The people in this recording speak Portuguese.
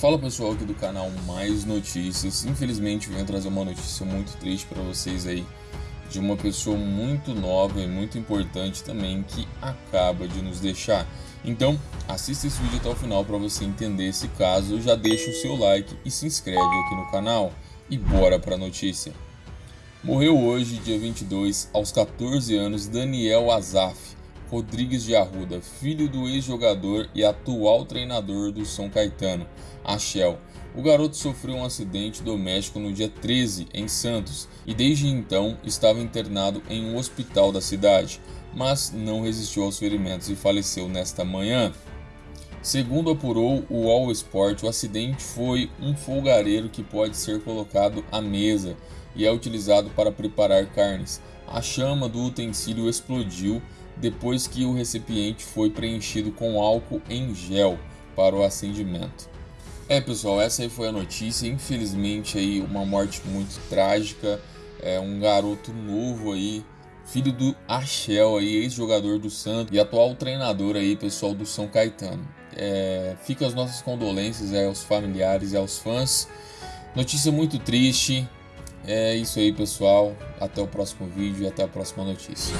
Fala pessoal aqui do canal Mais Notícias. Infelizmente venho trazer uma notícia muito triste para vocês aí de uma pessoa muito nova e muito importante também que acaba de nos deixar. Então, assista esse vídeo até o final para você entender esse caso. Já deixa o seu like e se inscreve aqui no canal. E bora para a notícia. Morreu hoje, dia 22, aos 14 anos, Daniel Azaf Rodrigues de Arruda, filho do ex-jogador e atual treinador do São Caetano, Achel. O garoto sofreu um acidente doméstico no dia 13 em Santos e desde então estava internado em um hospital da cidade, mas não resistiu aos ferimentos e faleceu nesta manhã. Segundo apurou o All Sport, o acidente foi um folgareiro que pode ser colocado à mesa e é utilizado para preparar carnes. A chama do utensílio explodiu depois que o recipiente foi preenchido com álcool em gel para o acendimento. É pessoal, essa aí foi a notícia. Infelizmente aí uma morte muito trágica. É um garoto novo aí, filho do Achel aí, ex-jogador do Santos e atual treinador aí, pessoal do São Caetano. É, fica as nossas condolências aí aos familiares e aos fãs. Notícia muito triste. É isso aí, pessoal. Até o próximo vídeo e até a próxima notícia.